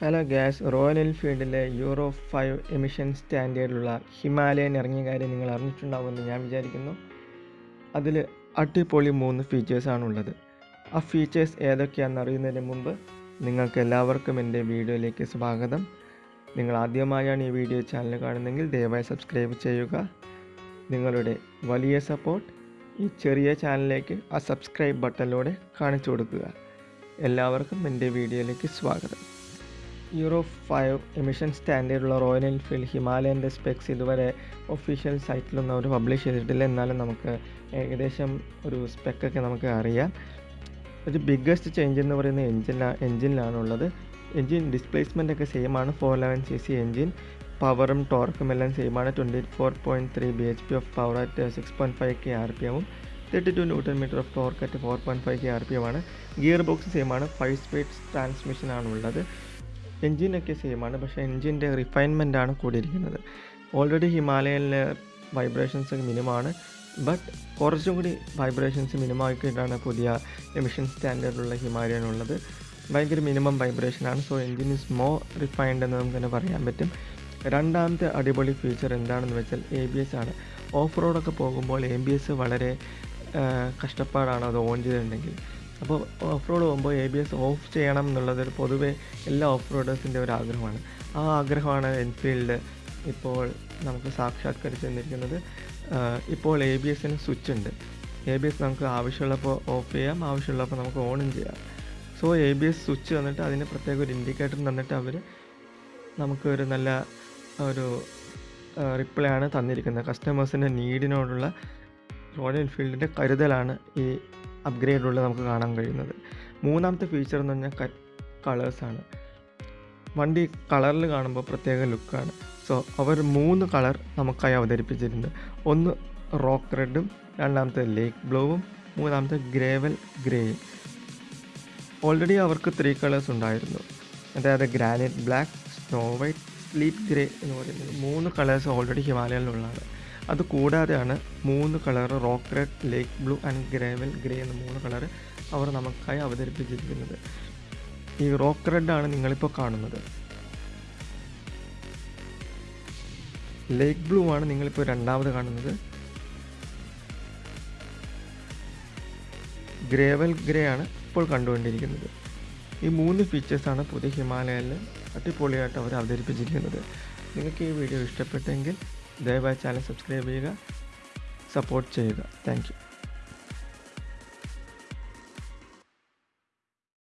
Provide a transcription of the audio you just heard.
Hello guys royal എൻഫീൽഡിലെ euro five emission സ്റ്റാൻഡേർഡിലുള്ള Himalayan ഇറങ്ങിയ കാര്യം നിങ്ങൾ അറിഞ്ഞിട്ടുണ്ടാവുമെന്ന് ഞാൻ വിചാരിക്കുന്നു. അതിൽ അടിപൊളി മൂന്ന് ഫീച്ചേഴ്സാണുള്ളത് ആ ഫീച്ചേഴ്സ് ഏതൊക്കെയാണെന്ന് അറിയുന്നതിന് മുമ്പ് നിങ്ങൾക്ക് എല്ലാവർക്കും എന്റെ വീഡിയോയിലേക്ക് സ്വാഗതം. നിങ്ങൾ ആദ്യമായാണ് ഈ വീഡിയോ ചാനൽ കാണുന്നതെങ്കിൽ ദയവായി സബ്സ്ക്രൈബ് ചെയ്യുക. നിങ്ങളുടെ വലിയ സപ്പോർട്ട് ഈ ചെറിയ ചാനലിലേക്ക് ആ സബ്സ്ക്രൈബ് ബട്ടണിലൂടെ കാണിച്ചു കൊടുക്കുക. എല്ലാവർക്കും എന്റെ വീഡിയോയിലേക്ക് സ്വാഗതം. യൂറോ ഫൈവ് എമിഷൻ സ്റ്റാൻഡേർഡുള്ള റോയൽ എൻഫീൽഡ് ഹിമാലയന്റെ സ്പെക്സ് ഇതുവരെ ഒഫീഷ്യൽ സൈറ്റിലൊന്നും അവർ പബ്ലിഷ് ചെയ്തിട്ടില്ല. എന്നാലും നമുക്ക് ഏകദേശം ഒരു സ്പെക്കൊക്കെ നമുക്ക് അറിയാം. ഒരു ബിഗ്ഗസ്റ്റ് ചേഞ്ച് എന്ന് പറയുന്ന എഞ്ചിനാ എഞ്ചിനിലാണുള്ളത് എഞ്ചിൻ ഡിസ്പ്ലേസ്മെന്റ് ഒക്കെ സെയിം ആണ്. Four eleven C C engine പവറും ടോർക്കും എല്ലാം സെയിം ആണ്. Twenty four point three B H P of power at six point five K R P എമ്മും thirty two newton metre of torque at four point five K R P M gear box same ആണ്. Five speed transmission ആണുള്ളത്. എൻജിനൊക്കെ സെയിമാണ് പക്ഷേ എൻജിന്റെ refinement ആണ് കൂടിയിരിക്കുന്നത്. Already ഹിമാലയനിലെ വൈബ്രേഷൻസ് മിനിമമാണ് ബട്ട് കുറച്ചും കൂടി വൈബ്രേഷൻസ് മിനിമമാക്കിയിട്ടാണ് പുതിയ എമിഷൻ സ്റ്റാൻഡേർഡുള്ള ഹിമാലയൻ ഉള്ളത് ഭയങ്കര minimum വൈബ്രേഷനാണ് so engine is more refined എന്ന് നമുക്ക് തന്നെ പറയാൻ പറ്റും. രണ്ടാമത്തെ അടിപൊളി ഫീച്ചർ എന്താണെന്ന് വെച്ചാൽ എ ബി എസ് ആണ്. ഓഫ് റോഡൊക്കെ പോകുമ്പോൾ എ ബി എസ് വളരെ കഷ്ടപ്പാടാണ് അത് ഓൺ ചെയ്തിട്ടുണ്ടെങ്കിൽ. അപ്പോൾ ഓഫ് റോഡ് പോകുമ്പോൾ എ ബി എസ് ഓഫ് ചെയ്യണം എന്നുള്ളത് പൊതുവേ എല്ലാ ഓഫ് റോഡേഴ്സിന്റെ ഒരു ആഗ്രഹമാണ്. ആ ആഗ്രഹമാണ് എൻഫീൽഡ് ഇപ്പോൾ നമുക്ക് സാക്ഷാത്കരിച്ച് തന്നിരിക്കുന്നത്. ഇപ്പോൾ എ ബി എസിന് സ്വിച്ച് ഉണ്ട്. എ ബി എസ് നമുക്ക് ആവശ്യമുള്ളപ്പോൾ ഓഫ് ചെയ്യാം ആവശ്യമുള്ളപ്പോൾ നമുക്ക് ഓണും ചെയ്യാം. So A B S switch തന്നിട്ട് അതിന് പ്രത്യേക ഒരു ഇൻഡിക്കേറ്റർ തന്നിട്ട് അവർ നമുക്ക് ഒരു നല്ല ഒരു റിപ്ലൈ ആണ് തന്നിരിക്കുന്നത്. കസ്റ്റമേഴ്സിന്റെ നീഡിനോടുള്ള റോയൽ എൻഫീൽഡിന്റെ കരുതലാണ് ഈ അപ്ഗ്രേഡിലുള്ള നമുക്ക് കാണാൻ കഴിയുന്നത്. മൂന്നാമത്തെ ഫീച്ചർ എന്ന് പറഞ്ഞാൽ കളേഴ്സാണ് വണ്ടി കളറിൽ കാണുമ്പോൾ പ്രത്യേക ലുക്കാണ് സോ അവർ മൂന്ന് കളർ നമുക്കായി അവതരിപ്പിച്ചിട്ടുണ്ട്. ഒന്ന് റോക്ക് റെഡും രണ്ടാമത്തെ ലേക്ക് ബ്ലൂവും മൂന്നാമത്തെ ഗ്രേവൽ ഗ്രേയും ഓൾറെഡി അവർക്ക് ത്രീ കളേഴ്സ് ഉണ്ടായിരുന്നു. അതായത് granite black snow white sleep grey എന്ന് പറയുന്നത്. മൂന്ന് കളേഴ്സ് ഓൾറെഡി ഹിമാലയനിലുള്ളതാണ്. അത് കൂടാതെയാണ് മൂന്ന് colour rock red lake blue and gravel grey എന്ന മൂന്ന് കളറ് അവർ നമുക്കായി അവതരിപ്പിച്ചിരിക്കുന്നത്. ഈ റോക്ക് റെഡ് ആണ് നിങ്ങളിപ്പോൾ കാണുന്നത്. ലേക്ക് ബ്ലൂ ആണ് നിങ്ങളിപ്പോൾ രണ്ടാമത് കാണുന്നത്. ഗ്രേവൽ ഗ്രേ ആണ് ഇപ്പോൾ കണ്ടുകൊണ്ടിരിക്കുന്നത്. ഈ മൂന്ന് ഫീച്ചേഴ്സാണ് പുതിയ ഹിമാലയയിൽ അടിപൊളിയായിട്ട് അവർ അവതരിപ്പിച്ചിരിക്കുന്നത്. നിങ്ങൾക്ക് ഈ വീഡിയോ ഇഷ്ടപ്പെട്ടെങ്കിൽ ദയവായി ചാനൽ സബ്സ്ക്രൈബ് ചെയ്യുക സപ്പോർട്ട് ചെയ്യുക താങ്ക്